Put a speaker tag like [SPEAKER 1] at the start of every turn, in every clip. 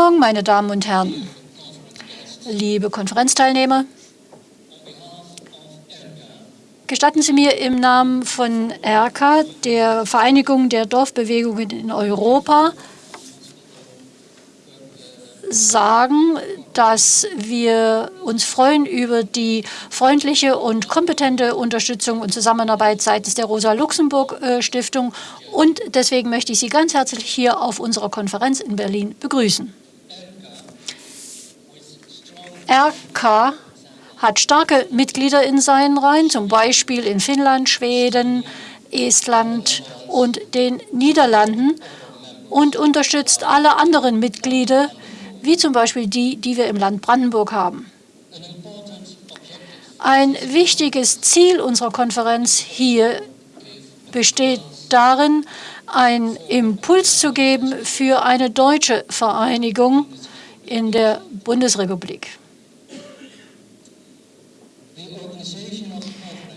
[SPEAKER 1] Morgen, meine Damen und Herren, liebe Konferenzteilnehmer. Gestatten Sie mir im Namen von ERCA, der Vereinigung der Dorfbewegungen in Europa, sagen, dass wir uns freuen über die freundliche und kompetente Unterstützung und Zusammenarbeit seitens der Rosa-Luxemburg-Stiftung. Und deswegen möchte ich Sie ganz herzlich hier auf unserer Konferenz in Berlin begrüßen. RK hat starke Mitglieder in seinen Reihen, zum Beispiel in Finnland, Schweden, Estland und den Niederlanden und unterstützt alle anderen Mitglieder, wie zum Beispiel die, die wir im Land Brandenburg haben. Ein wichtiges Ziel unserer Konferenz hier besteht darin, einen Impuls zu geben für eine deutsche Vereinigung in der Bundesrepublik.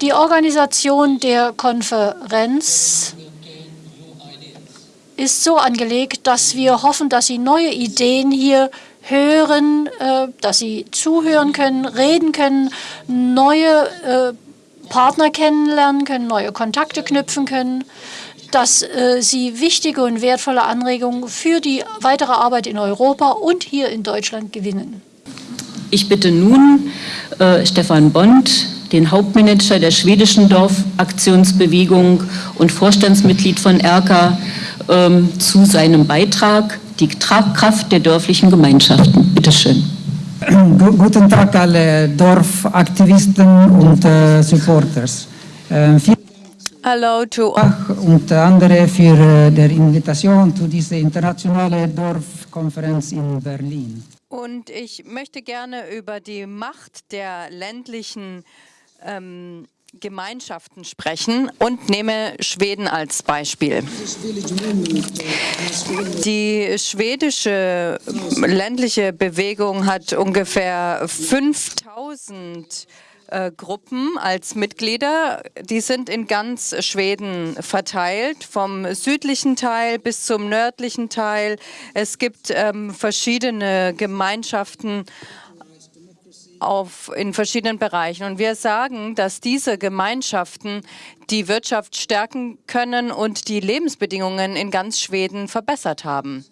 [SPEAKER 1] Die Organisation der Konferenz ist so angelegt, dass wir hoffen, dass Sie neue Ideen hier hören, äh, dass Sie zuhören können, reden können, neue äh, Partner kennenlernen können, neue Kontakte knüpfen können, dass äh, Sie wichtige und wertvolle Anregungen für die weitere Arbeit in Europa und hier in Deutschland gewinnen.
[SPEAKER 2] Ich bitte nun äh, Stefan Bond, den Hauptmanager der schwedischen Dorfaktionsbewegung und Vorstandsmitglied von ERKA, ähm, zu seinem Beitrag, die Tragkraft der dörflichen Gemeinschaften. Bitte schön.
[SPEAKER 3] Guten Tag alle Dorfaktivisten und äh, Supporters. Äh,
[SPEAKER 4] Hello to
[SPEAKER 3] und andere für äh, die Invitation zu dieser internationalen Dorfkonferenz in Berlin.
[SPEAKER 4] Und ich möchte gerne über die Macht der ländlichen ähm, Gemeinschaften sprechen und nehme Schweden als Beispiel. Die schwedische ländliche Bewegung hat ungefähr 5000 äh, Gruppen als Mitglieder. Die sind in ganz Schweden verteilt, vom südlichen Teil bis zum nördlichen Teil. Es gibt ähm, verschiedene Gemeinschaften auf, in verschiedenen Bereichen. Und wir sagen, dass diese Gemeinschaften die Wirtschaft stärken können und die Lebensbedingungen in ganz Schweden verbessert haben.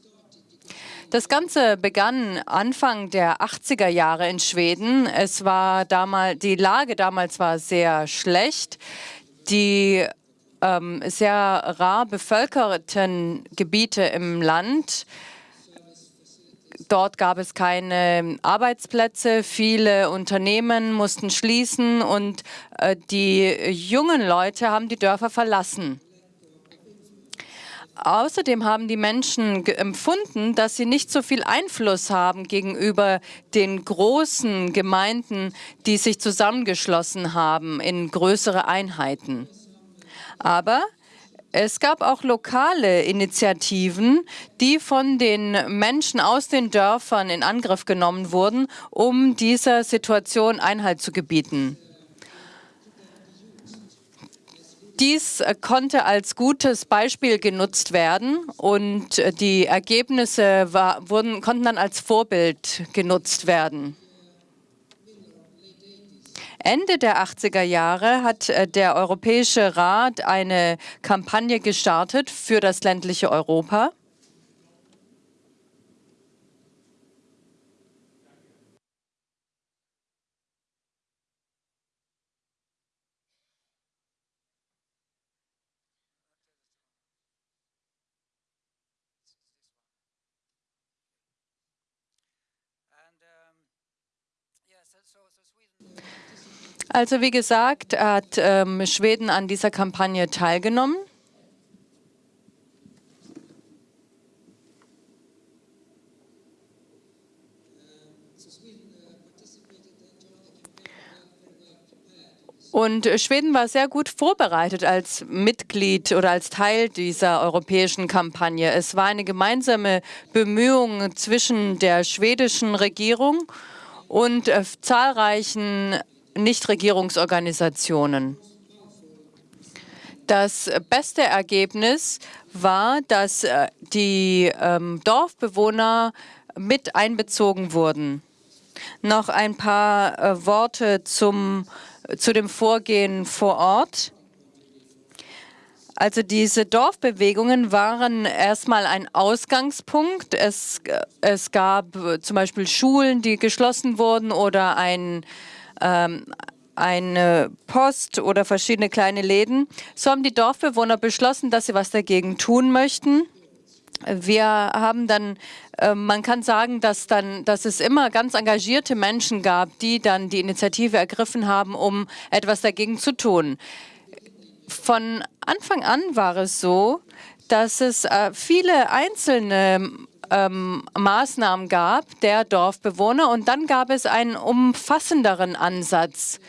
[SPEAKER 4] Das Ganze begann Anfang der 80er Jahre in Schweden. Es war damals, die Lage damals war sehr schlecht. Die ähm, sehr rar bevölkerten Gebiete im Land Dort gab es keine Arbeitsplätze, viele Unternehmen mussten schließen und äh, die jungen Leute haben die Dörfer verlassen. Außerdem haben die Menschen empfunden, dass sie nicht so viel Einfluss haben gegenüber den großen Gemeinden, die sich zusammengeschlossen haben in größere Einheiten. Aber es gab auch lokale Initiativen, die von den Menschen aus den Dörfern in Angriff genommen wurden, um dieser Situation Einhalt zu gebieten. Dies konnte als gutes Beispiel genutzt werden und die Ergebnisse war, wurden, konnten dann als Vorbild genutzt werden. Ende der 80er Jahre hat äh, der Europäische Rat eine Kampagne gestartet für das ländliche Europa. Also wie gesagt, hat ähm, Schweden an dieser Kampagne teilgenommen. Und Schweden war sehr gut vorbereitet als Mitglied oder als Teil dieser europäischen Kampagne. Es war eine gemeinsame Bemühung zwischen der schwedischen Regierung und äh, zahlreichen Nichtregierungsorganisationen. Das beste Ergebnis war, dass äh, die ähm, Dorfbewohner mit einbezogen wurden. Noch ein paar äh, Worte zum, zu dem Vorgehen vor Ort. Also diese Dorfbewegungen waren erstmal ein Ausgangspunkt. Es, es gab zum Beispiel Schulen, die geschlossen wurden oder ein, ähm, eine Post oder verschiedene kleine Läden. So haben die Dorfbewohner beschlossen, dass sie was dagegen tun möchten. Wir haben dann, äh, man kann sagen, dass, dann, dass es immer ganz engagierte Menschen gab, die dann die Initiative ergriffen haben, um etwas dagegen zu tun. Von Anfang an war es so, dass es äh, viele einzelne ähm, Maßnahmen gab der Dorfbewohner und dann gab es einen umfassenderen Ansatz.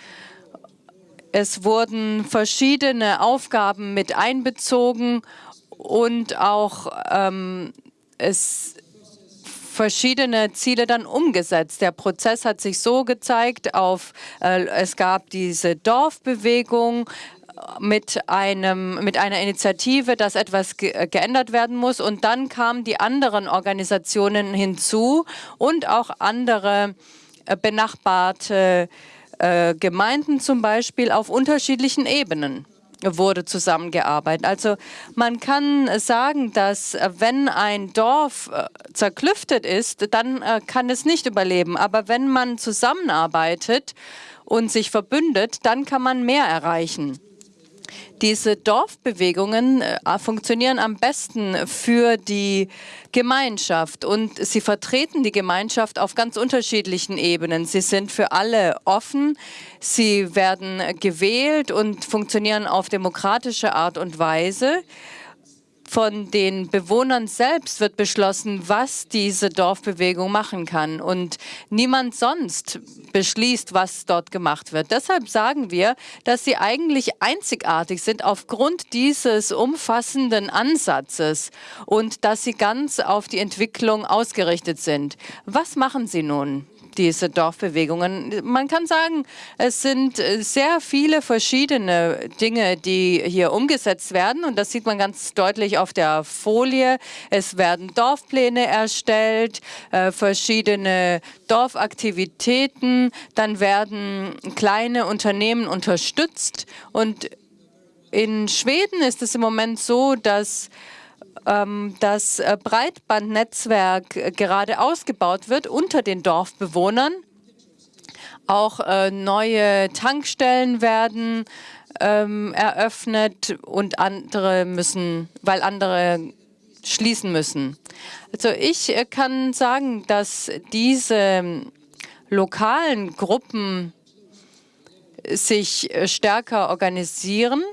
[SPEAKER 4] Es wurden verschiedene Aufgaben mit einbezogen und auch ähm, es verschiedene Ziele dann umgesetzt. Der Prozess hat sich so gezeigt, auf, äh, es gab diese Dorfbewegung, mit, einem, mit einer Initiative, dass etwas ge äh, geändert werden muss. Und dann kamen die anderen Organisationen hinzu und auch andere äh, benachbarte äh, Gemeinden zum Beispiel auf unterschiedlichen Ebenen wurde zusammengearbeitet. Also man kann sagen, dass äh, wenn ein Dorf zerklüftet ist, dann kann es nicht überleben. Aber wenn man zusammenarbeitet und sich verbündet, dann kann man mehr erreichen. Diese Dorfbewegungen äh, funktionieren am besten für die Gemeinschaft und sie vertreten die Gemeinschaft auf ganz unterschiedlichen Ebenen. Sie sind für alle offen, sie werden gewählt und funktionieren auf demokratische Art und Weise von den Bewohnern selbst wird beschlossen, was diese Dorfbewegung machen kann. Und niemand sonst beschließt, was dort gemacht wird. Deshalb sagen wir, dass sie eigentlich einzigartig sind aufgrund dieses umfassenden Ansatzes und dass sie ganz auf die Entwicklung ausgerichtet sind. Was machen sie nun? Diese Dorfbewegungen. Man kann sagen, es sind äh, sehr viele verschiedene Dinge, die hier umgesetzt werden. Und das sieht man ganz deutlich auf der Folie. Es werden Dorfpläne erstellt, äh, verschiedene Dorfaktivitäten. Dann werden kleine Unternehmen unterstützt. Und in Schweden ist es im Moment so, dass das äh, Breitbandnetzwerk äh, gerade ausgebaut wird unter den Dorfbewohnern. Auch äh, neue Tankstellen werden ähm, eröffnet und andere müssen, weil andere schließen müssen. Also ich kann sagen, dass diese ähm, lokalen Gruppen sich stärker organisieren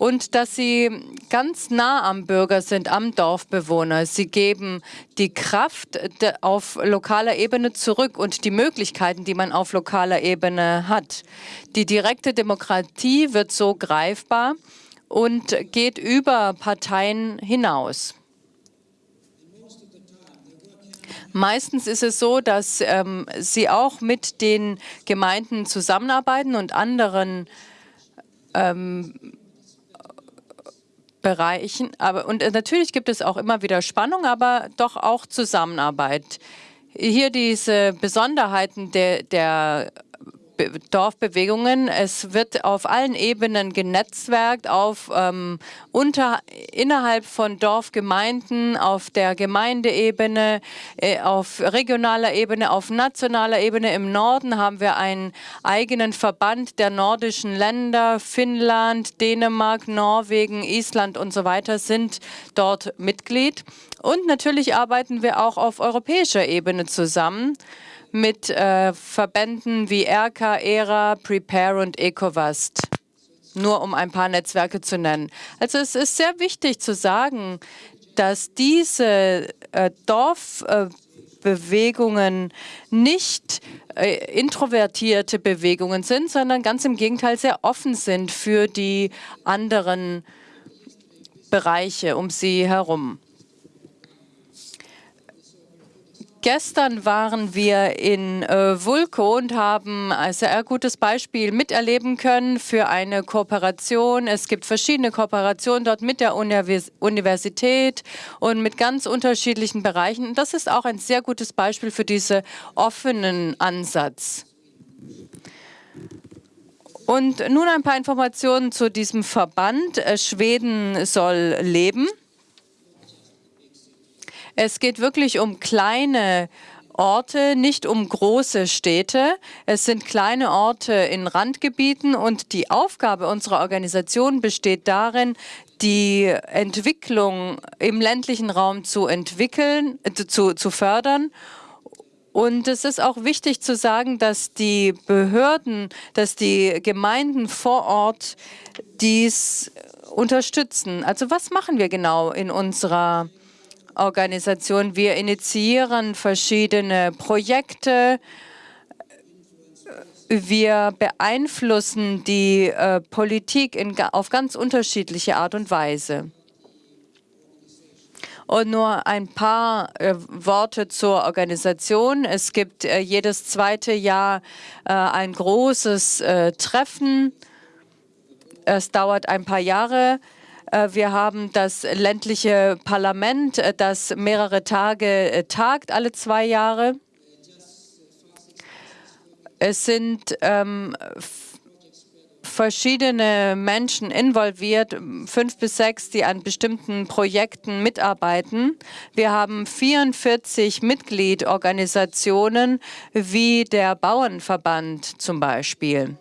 [SPEAKER 4] und dass sie ganz nah am Bürger sind, am Dorfbewohner. Sie geben die Kraft auf lokaler Ebene zurück und die Möglichkeiten, die man auf lokaler Ebene hat. Die direkte Demokratie wird so greifbar und geht über Parteien hinaus. Meistens ist es so, dass ähm, sie auch mit den Gemeinden zusammenarbeiten und anderen ähm, Bereichen. Aber, und äh, natürlich gibt es auch immer wieder Spannung, aber doch auch Zusammenarbeit. Hier diese Besonderheiten der, der Dorfbewegungen. Es wird auf allen Ebenen genetzwerkt, auf, ähm, unter, innerhalb von Dorfgemeinden, auf der Gemeindeebene, äh, auf regionaler Ebene, auf nationaler Ebene. Im Norden haben wir einen eigenen Verband der nordischen Länder. Finnland, Dänemark, Norwegen, Island und so weiter sind dort Mitglied. Und natürlich arbeiten wir auch auf europäischer Ebene zusammen mit äh, Verbänden wie ERCA, ERA, Prepare und ECOVAST. Nur um ein paar Netzwerke zu nennen. Also es ist sehr wichtig zu sagen, dass diese äh, Dorfbewegungen äh, nicht äh, introvertierte Bewegungen sind, sondern ganz im Gegenteil sehr offen sind für die anderen Bereiche um sie herum. Gestern waren wir in äh, Vulko und haben ein sehr gutes Beispiel miterleben können für eine Kooperation. Es gibt verschiedene Kooperationen dort mit der Univers Universität und mit ganz unterschiedlichen Bereichen. das ist auch ein sehr gutes Beispiel für diesen offenen Ansatz. Und nun ein paar Informationen zu diesem Verband. Äh, Schweden soll leben. Es geht wirklich um kleine Orte, nicht um große Städte. Es sind kleine Orte in Randgebieten und die Aufgabe unserer Organisation besteht darin, die Entwicklung im ländlichen Raum zu entwickeln, äh, zu, zu fördern und es ist auch wichtig zu sagen, dass die Behörden, dass die Gemeinden vor Ort dies unterstützen. Also was machen wir genau in unserer Organisation. Wir initiieren verschiedene Projekte. Wir beeinflussen die äh, Politik in, auf ganz unterschiedliche Art und Weise. Und nur ein paar äh, Worte zur Organisation. Es gibt äh, jedes zweite Jahr äh, ein großes äh, Treffen. Es dauert ein paar Jahre. Äh, wir haben das ländliche Parlament, äh, das mehrere Tage äh, tagt, alle zwei Jahre. Es sind ähm, verschiedene Menschen involviert, fünf bis sechs, die an bestimmten Projekten mitarbeiten. Wir haben 44 Mitgliedorganisationen wie der Bauernverband zum Beispiel.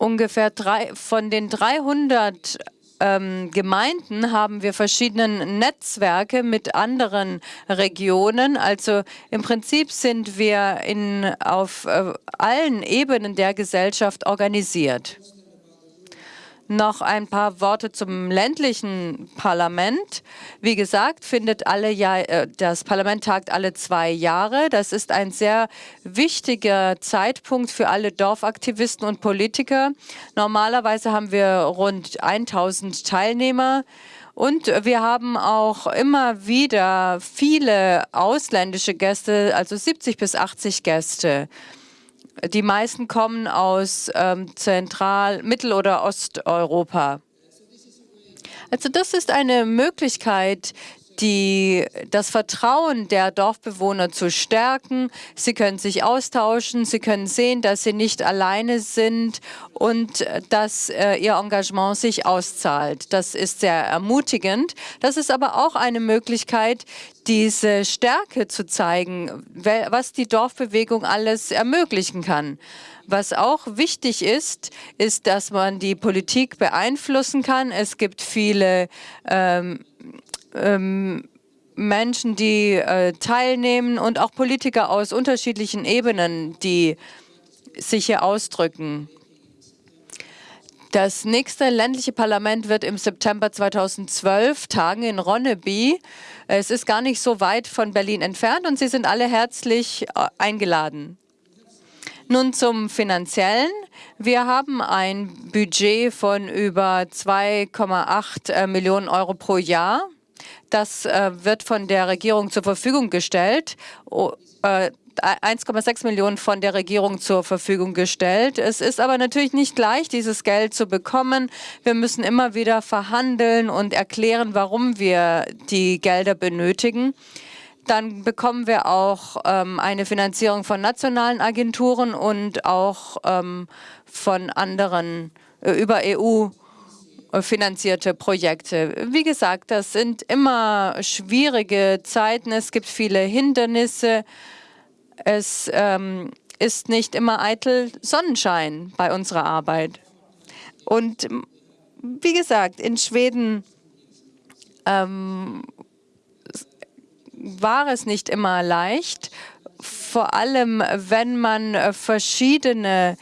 [SPEAKER 4] Ungefähr drei, von den 300 ähm, Gemeinden haben wir verschiedene Netzwerke mit anderen Regionen. Also im Prinzip sind wir in, auf äh, allen Ebenen der Gesellschaft organisiert. Noch ein paar Worte zum ländlichen Parlament. Wie gesagt, findet alle Jahr, äh, das Parlament tagt alle zwei Jahre. Das ist ein sehr wichtiger Zeitpunkt für alle Dorfaktivisten und Politiker. Normalerweise haben wir rund 1000 Teilnehmer. Und wir haben auch immer wieder viele ausländische Gäste, also 70 bis 80 Gäste. Die meisten kommen aus ähm, Zentral-, Mittel- oder Osteuropa. Also das ist eine Möglichkeit, die, das Vertrauen der Dorfbewohner zu stärken. Sie können sich austauschen, sie können sehen, dass sie nicht alleine sind und dass äh, ihr Engagement sich auszahlt. Das ist sehr ermutigend. Das ist aber auch eine Möglichkeit, diese Stärke zu zeigen, was die Dorfbewegung alles ermöglichen kann. Was auch wichtig ist, ist, dass man die Politik beeinflussen kann. Es gibt viele ähm, ähm, Menschen, die äh, teilnehmen und auch Politiker aus unterschiedlichen Ebenen, die sich hier ausdrücken. Das nächste ländliche Parlament wird im September 2012 tagen in Ronneby. Es ist gar nicht so weit von Berlin entfernt und Sie sind alle herzlich äh, eingeladen. Nun zum Finanziellen. Wir haben ein Budget von über 2,8 äh, Millionen Euro pro Jahr. Das äh, wird von der Regierung zur Verfügung gestellt. Oh, äh, 1,6 Millionen von der Regierung zur Verfügung gestellt. Es ist aber natürlich nicht leicht, dieses Geld zu bekommen. Wir müssen immer wieder verhandeln und erklären, warum wir die Gelder benötigen. Dann bekommen wir auch ähm, eine Finanzierung von nationalen Agenturen und auch ähm, von anderen äh, über EU finanzierte Projekte. Wie gesagt, das sind immer schwierige Zeiten. Es gibt viele Hindernisse. Es ähm, ist nicht immer eitel Sonnenschein bei unserer Arbeit. Und wie gesagt, in Schweden ähm, war es nicht immer leicht, vor allem wenn man verschiedene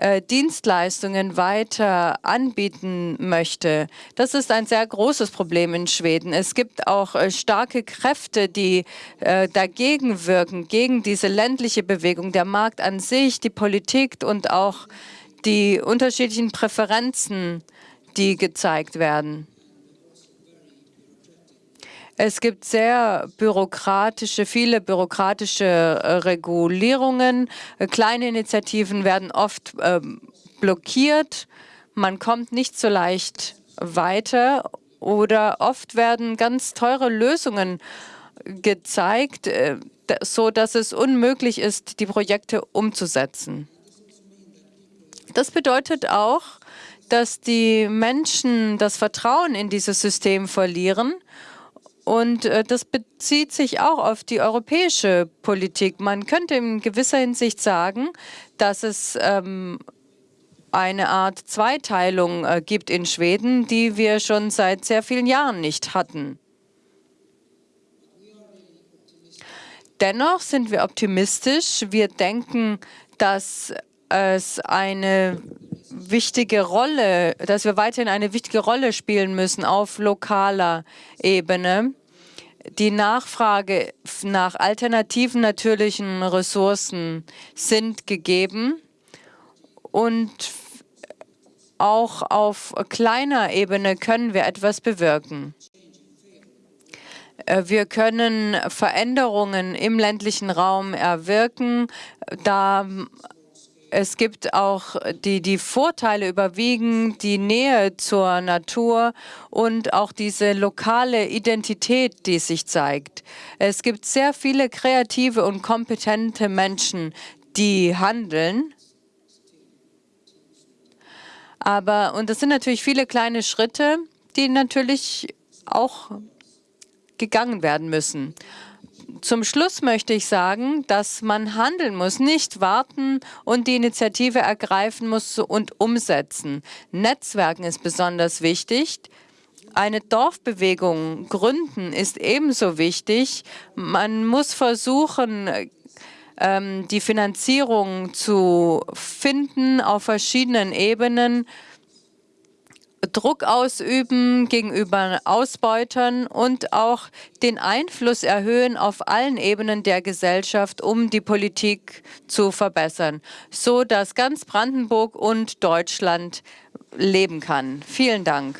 [SPEAKER 4] äh, Dienstleistungen weiter anbieten möchte. Das ist ein sehr großes Problem in Schweden. Es gibt auch äh, starke Kräfte, die äh, dagegen wirken, gegen diese ländliche Bewegung, der Markt an sich, die Politik und auch die unterschiedlichen Präferenzen, die gezeigt werden. Es gibt sehr bürokratische, viele bürokratische äh, Regulierungen. Äh, kleine Initiativen werden oft äh, blockiert. Man kommt nicht so leicht weiter oder oft werden ganz teure Lösungen gezeigt, äh, so dass es unmöglich ist, die Projekte umzusetzen. Das bedeutet auch, dass die Menschen das Vertrauen in dieses System verlieren. Und äh, das bezieht sich auch auf die europäische Politik. Man könnte in gewisser Hinsicht sagen, dass es ähm, eine Art Zweiteilung äh, gibt in Schweden, die wir schon seit sehr vielen Jahren nicht hatten. Dennoch sind wir optimistisch. Wir denken, dass es eine wichtige Rolle, dass wir weiterhin eine wichtige Rolle spielen müssen auf lokaler Ebene. Die Nachfrage nach alternativen natürlichen Ressourcen sind gegeben und auch auf kleiner Ebene können wir etwas bewirken. Äh, wir können Veränderungen im ländlichen Raum erwirken, da es gibt auch die, die Vorteile überwiegen, die Nähe zur Natur und auch diese lokale Identität, die sich zeigt. Es gibt sehr viele kreative und kompetente Menschen, die handeln. Aber, und das sind natürlich viele kleine Schritte, die natürlich auch gegangen werden müssen. Zum Schluss möchte ich sagen, dass man handeln muss, nicht warten und die Initiative ergreifen muss und umsetzen. Netzwerken ist besonders wichtig. Eine Dorfbewegung gründen ist ebenso wichtig. Man muss versuchen, ähm, die Finanzierung zu finden auf verschiedenen Ebenen. Druck ausüben gegenüber Ausbeutern und auch den Einfluss erhöhen auf allen Ebenen der Gesellschaft, um die Politik zu verbessern, so dass ganz Brandenburg und Deutschland leben kann. Vielen Dank.